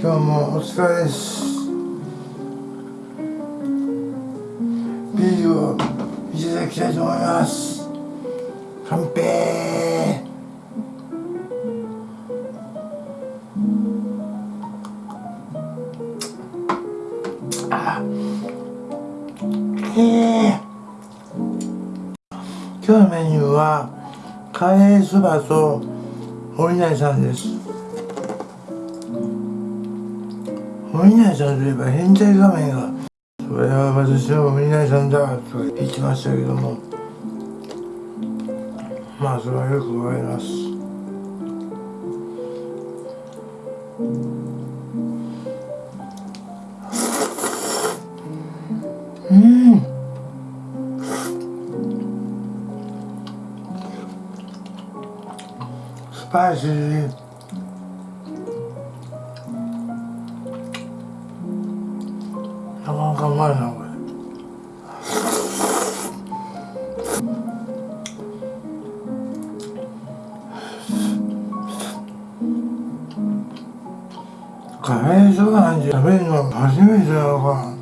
今日もお疲れですビールをいただきたいと思います乾杯あえ今日のメニューはカレーそばとお稲荷さんです。お稲荷さんといえば。変態画面が。それは私のお稲荷さんだと言ってましたけども。まあそれはよくわかります。うん。スパイシー。かうまいなこれカレーそばなんて食べるの初めてなのか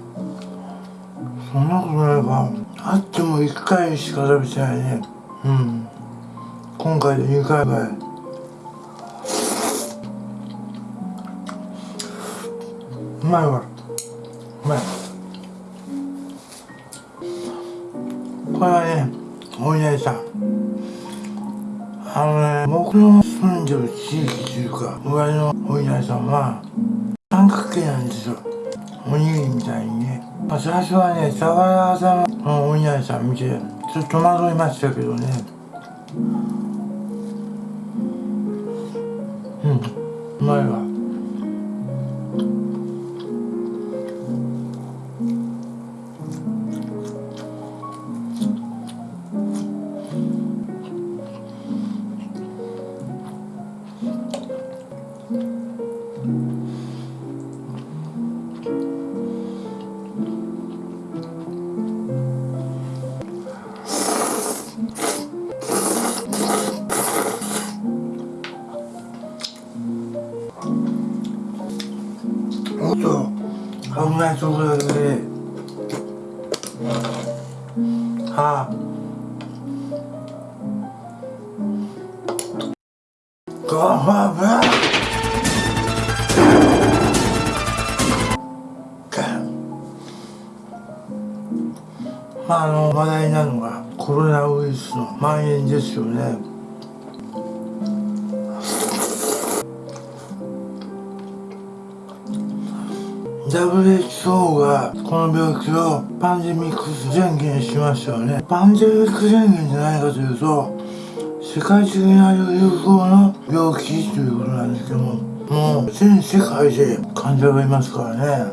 そんなことないかあっても1回しか食べてないねうん今回で2回目うまいわうまいこれはねお稲荷さんあのね僕の住んでる地域というか上のお稲荷さんは三角形なんですよ。おにぎりみたいにね、まあ、最初はね沢屋さんのお稲荷さん見てちょっと戸惑いましたけどね。うんうまいわ。ない。ところではあごま油まああの話題なのがコロナウイルスの蔓延ですよね WHO がこの病気をパンデミックス宣言しましたよね。パンデミック宣言じゃないかというと世界的な流行の病気ということなんですけどももう全世界で患者がいますからね。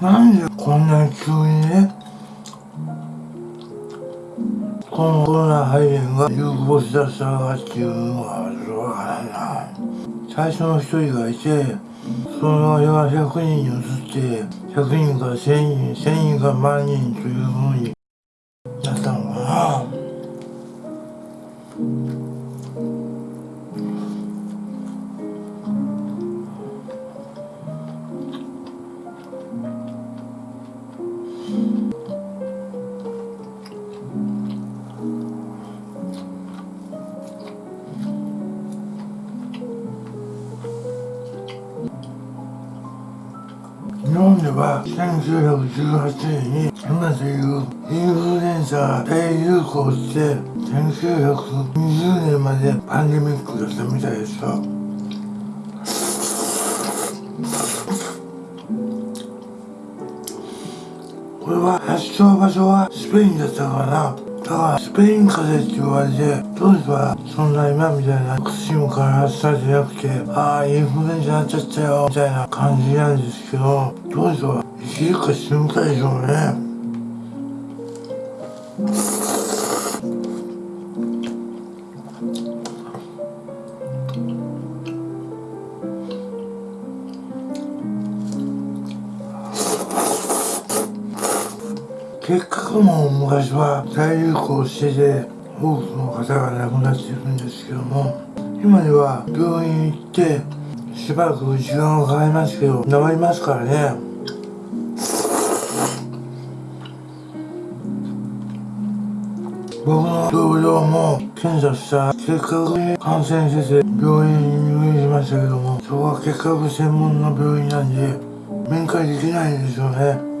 なんでこんなに急にねこのコロナ肺炎が流行しだしたのかっていうのはない。な最初の一人がいてそのれは100人に移って100人から1000人1000人から万人というふうに1918年に今というインフルエンザが大流行して1920年までパンデミックだったみたいですよ。これは発症場所はスペインだったかなだからスペイン風邪って言われて当時はそんな今みたいな薬も開発されてなくてああインフルエンザになっちゃったよみたいな感じなんですけど当時は生きるか死ぬかでしょうね。結核も昔は大流行してて多くの方が亡くなっているんですけども今では病院行ってしばらく時間がかかりますけど治りますからね。僕の同僚も検査した結核に感染してて病院に入院しましたけどもそこは結核専門の病院なんで面会できないんですよね。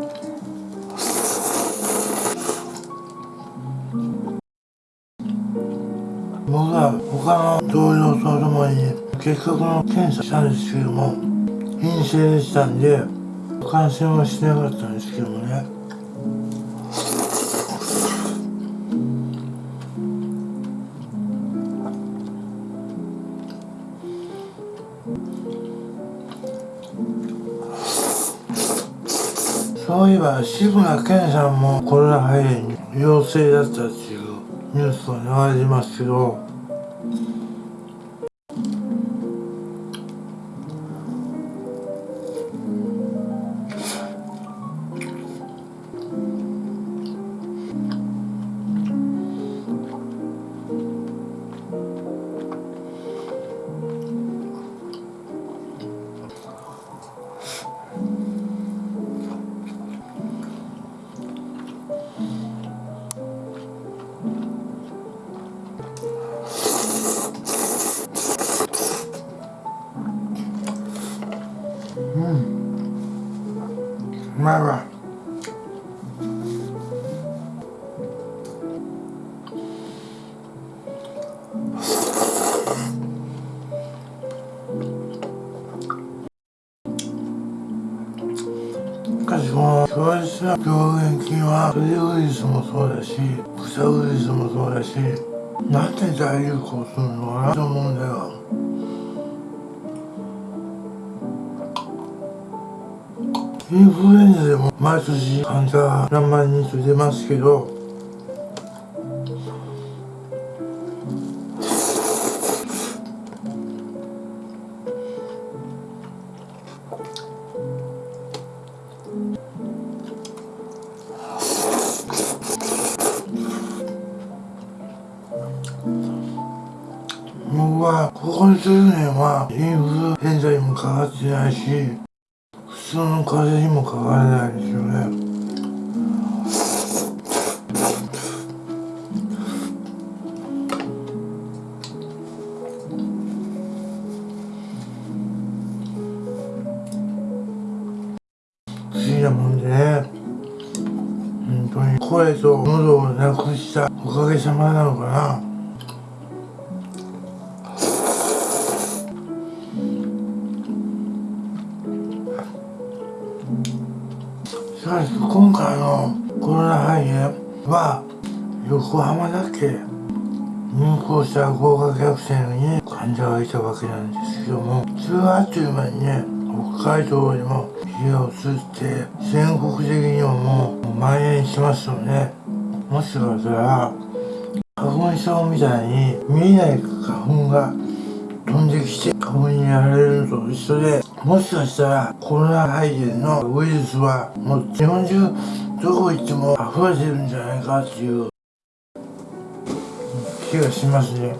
僕は他の同僚とともに結核の検査したんですけども陰性でしたんで感染はしてなかったんですけどもそういえば志村けんさんもコロナ肺炎陽性だったっていうニュースが流れてますけど。まいわしかしこの病原菌は鳥ウイルスもそうだし草ウイルスもそうだしなんで大流行するのかなと思うんだよインフルエンザでも毎年患者何万人と出ますけど僕はここ10年はインフルエンザにもかかってないし通の風邪にもかからないですよね。不思議なもんで本当に。声と喉をなくしたおかげさまなのかな。今回のコロナ肺炎は横浜だけ入校した合格学生に患者がいたわけなんですけどもそれはあっという間にね北海道にも火が移って全国的にももう蔓延しますよね。もしかしたら花粉症みたいに見えない花粉が飛んできて花粉にやられるのと一緒でもしかしたらコロナ肺炎のウイルスはもう日本中どこ行っても溢れてるんじゃないかっていう気がしますね。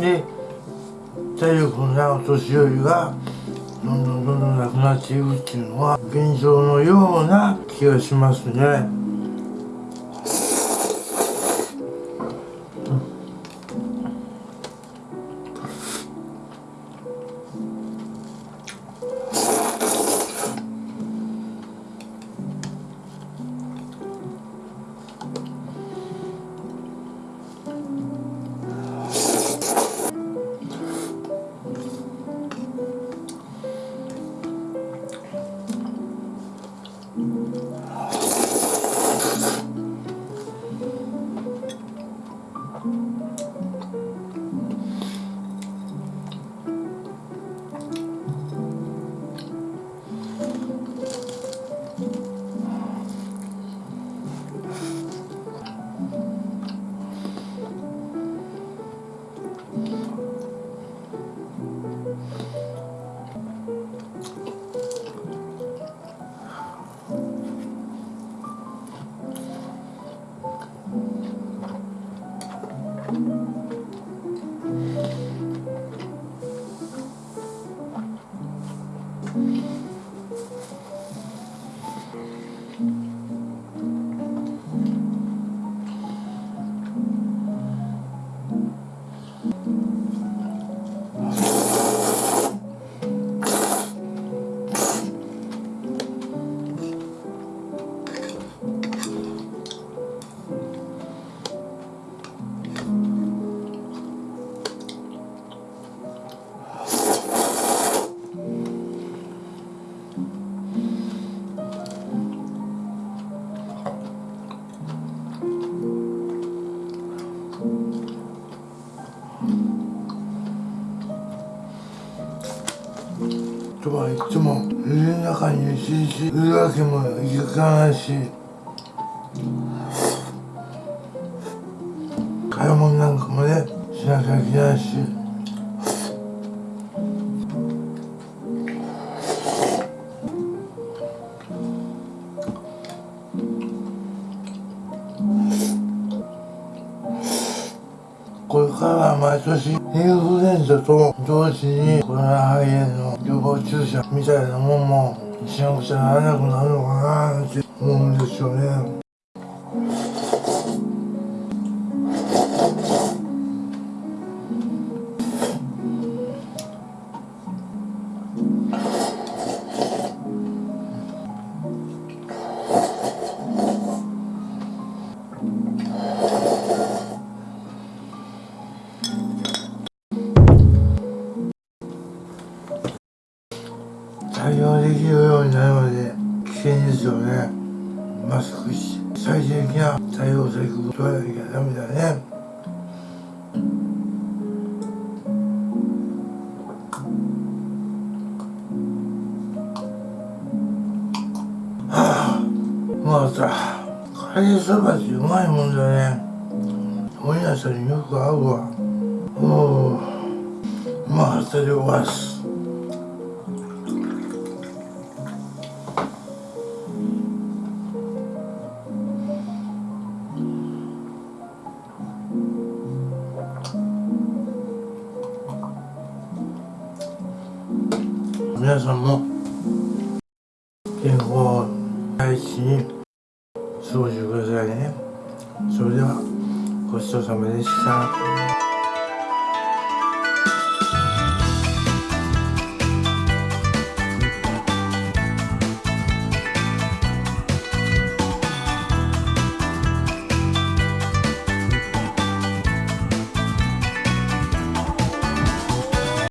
で体力のないお年寄りがどんどんどんどんなくなっていくっていうのは現状のような気がしますね。はいつも家の中に一日いるわけもいかないし買い物から毎年インフルエンザと同時にコロナ肺炎の予防注射みたいなもんもしなくちゃならなくなるのかなって思うんですよね。またカレーそばってうまいもんだね。おやさんによく合うわ。おおうまかったでございます。皆さんも健康第一に。ごちそうさまでした